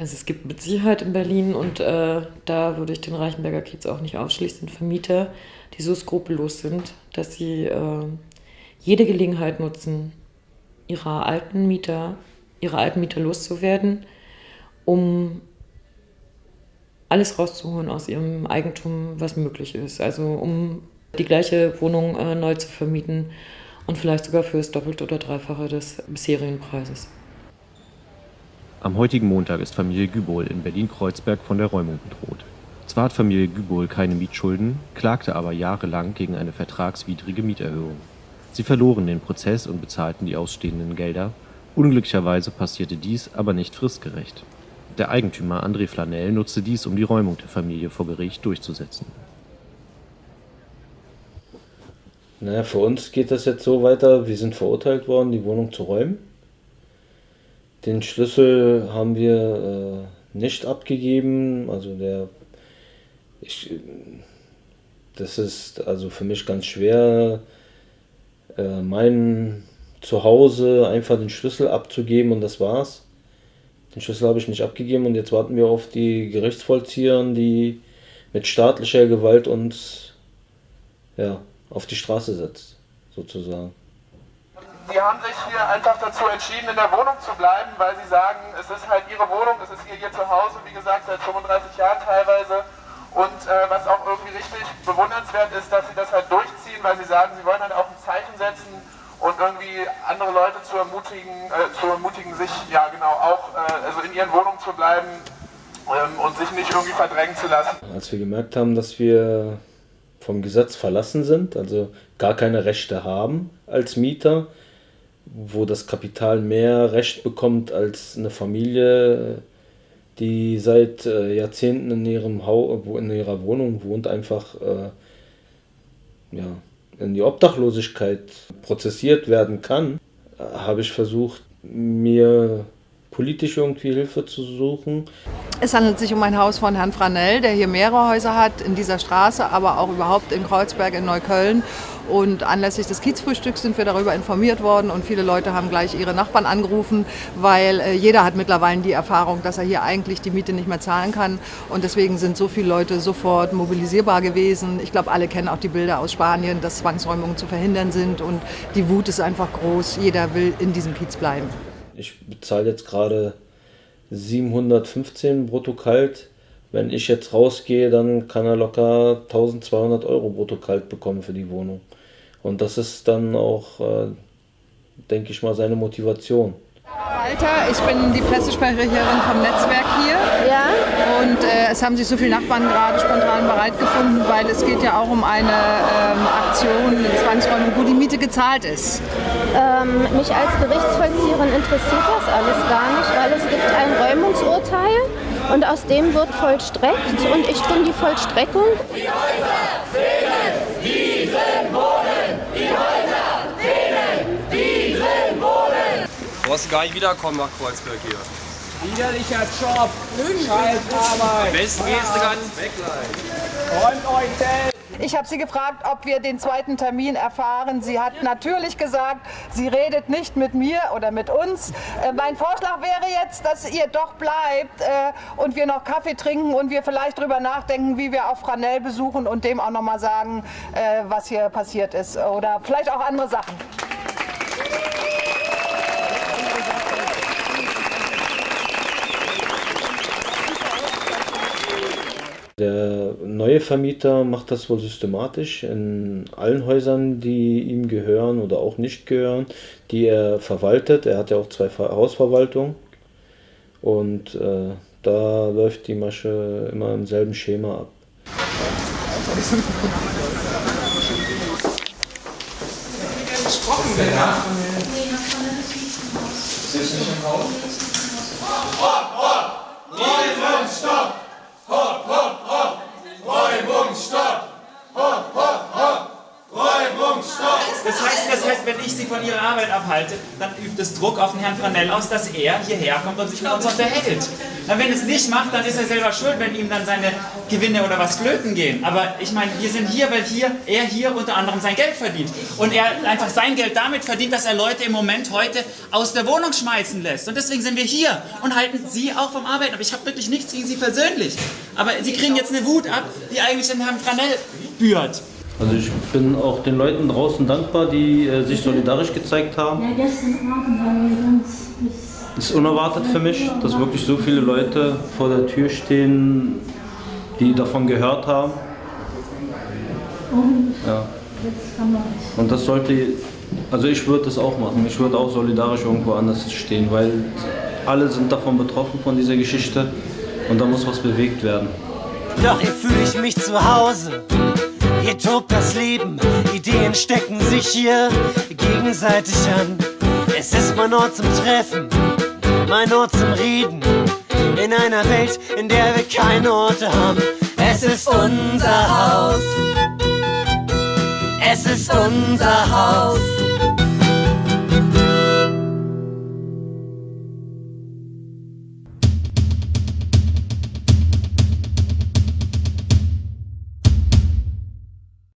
Also es gibt mit Sicherheit in Berlin und äh, da würde ich den Reichenberger Kiez auch nicht ausschließen, Vermieter, die so skrupellos sind, dass sie äh, jede Gelegenheit nutzen, ihre alten Mieter, ihre alten Mieter loszuwerden, um alles rauszuholen aus ihrem Eigentum, was möglich ist. Also um die gleiche Wohnung äh, neu zu vermieten und vielleicht sogar für das Doppelte oder Dreifache des bisherigen Preises. Am heutigen Montag ist Familie Gübol in Berlin-Kreuzberg von der Räumung bedroht. Zwar hat Familie Gübol keine Mietschulden, klagte aber jahrelang gegen eine vertragswidrige Mieterhöhung. Sie verloren den Prozess und bezahlten die ausstehenden Gelder. Unglücklicherweise passierte dies aber nicht fristgerecht. Der Eigentümer André Flanell nutzte dies, um die Räumung der Familie vor Gericht durchzusetzen. Naja, für uns geht das jetzt so weiter, wir sind verurteilt worden, die Wohnung zu räumen. Den Schlüssel haben wir äh, nicht abgegeben. Also der, ich, das ist also für mich ganz schwer, äh, mein Zuhause einfach den Schlüssel abzugeben und das war's. Den Schlüssel habe ich nicht abgegeben und jetzt warten wir auf die Gerichtsvollzieher, die mit staatlicher Gewalt uns ja, auf die Straße setzt, sozusagen die haben sich hier einfach dazu entschieden, in der Wohnung zu bleiben, weil sie sagen, es ist halt ihre Wohnung, es ist ihr, ihr Zuhause, wie gesagt, seit 35 Jahren teilweise. Und äh, was auch irgendwie richtig bewundernswert ist, dass sie das halt durchziehen, weil sie sagen, sie wollen halt auch ein Zeichen setzen und irgendwie andere Leute zu ermutigen, äh, zu ermutigen sich ja genau auch äh, also in ihren Wohnungen zu bleiben ähm, und sich nicht irgendwie verdrängen zu lassen. Als wir gemerkt haben, dass wir vom Gesetz verlassen sind, also gar keine Rechte haben als Mieter, wo das Kapital mehr Recht bekommt als eine Familie, die seit äh, Jahrzehnten in, ihrem Haus, in ihrer Wohnung wohnt, einfach äh, ja, in die Obdachlosigkeit prozessiert werden kann, äh, habe ich versucht, mir politisch irgendwie Hilfe zu suchen. Es handelt sich um ein Haus von Herrn Franell, der hier mehrere Häuser hat in dieser Straße, aber auch überhaupt in Kreuzberg in Neukölln. Und anlässlich des Kiezfrühstücks sind wir darüber informiert worden und viele Leute haben gleich ihre Nachbarn angerufen, weil äh, jeder hat mittlerweile die Erfahrung, dass er hier eigentlich die Miete nicht mehr zahlen kann. Und deswegen sind so viele Leute sofort mobilisierbar gewesen. Ich glaube, alle kennen auch die Bilder aus Spanien, dass Zwangsräumungen zu verhindern sind und die Wut ist einfach groß. Jeder will in diesem Kiez bleiben. Ich bezahle jetzt gerade 715 brutto kalt. Wenn ich jetzt rausgehe, dann kann er locker 1200 Euro brutto kalt bekommen für die Wohnung. Und das ist dann auch, äh, denke ich mal, seine Motivation. Walter, ich bin die Pressesprecherin vom Netzwerk hier. Ja. Und äh, es haben sich so viele Nachbarn gerade spontan bereit gefunden, weil es geht ja auch um eine ähm, Aktion, eine Zwangsräumung, wo die Miete gezahlt ist. Ähm, mich als Gerichtsvollzieherin interessiert das alles gar nicht, weil es gibt ein Räumungsurteil und aus dem wird vollstreckt und ich bin die Vollstreckung. Die Häuser fehlen diesen Wohnen! Die Häuser fehlen diesen Wohnen! Du brauchst gar nicht wiederkommen nach Kreuzberg hier. Widerlicher Job, scheiß Arbeit. Besten gehst du ganz weg gleich. Räumt euch selbst. Ich habe sie gefragt, ob wir den zweiten Termin erfahren. Sie hat natürlich gesagt, sie redet nicht mit mir oder mit uns. Äh, mein Vorschlag wäre jetzt, dass ihr doch bleibt äh, und wir noch Kaffee trinken und wir vielleicht darüber nachdenken, wie wir auch Franell besuchen und dem auch noch mal sagen, äh, was hier passiert ist. Oder vielleicht auch andere Sachen. Der neue Vermieter macht das wohl systematisch in allen Häusern, die ihm gehören oder auch nicht gehören, die er verwaltet. Er hat ja auch zwei Hausverwaltungen und äh, da läuft die Masche immer im selben Schema ab. Gesprochen. Ist nicht im Haus? Hopp, hopp! Räumungsstopp! Hopp, hopp, hopp! Räumungsstopp! Hopp, hopp, hopp! Räumungsstopp! Das heißt, wenn ich Sie von Ihrer Arbeit abhalte, dann übt es Druck auf den Herrn Franell aus, dass er hierher kommt und sich mit uns unterhält. Na, wenn es nicht macht, dann ist er selber schuld, wenn ihm dann seine Gewinne oder was flöten gehen. Aber ich meine, wir sind hier, weil hier, er hier unter anderem sein Geld verdient. Und er einfach sein Geld damit verdient, dass er Leute im Moment heute aus der Wohnung schmeißen lässt. Und deswegen sind wir hier und halten Sie auch vom Arbeiten. Aber ich habe wirklich nichts gegen Sie persönlich. Aber Sie kriegen jetzt eine Wut ab, die eigentlich den Herrn Franell bührt. Also ich bin auch den Leuten draußen dankbar, die äh, sich solidarisch gezeigt haben. Ja, gestern Abend haben wir uns ist unerwartet für mich, dass wirklich so viele Leute vor der Tür stehen, die davon gehört haben. und Ja. jetzt kann man es. Und das sollte, also ich würde das auch machen. Ich würde auch solidarisch irgendwo anders stehen, weil alle sind davon betroffen von dieser Geschichte und da muss was bewegt werden. Doch hier fühle ich mich zu Hause. Hier tobt das Leben, Ideen stecken sich hier gegenseitig an. Es ist mein Ort zum Treffen, mein Ort zum Reden. In einer Welt, in der wir keine Orte haben. Es ist unser Haus. Es ist unser Haus.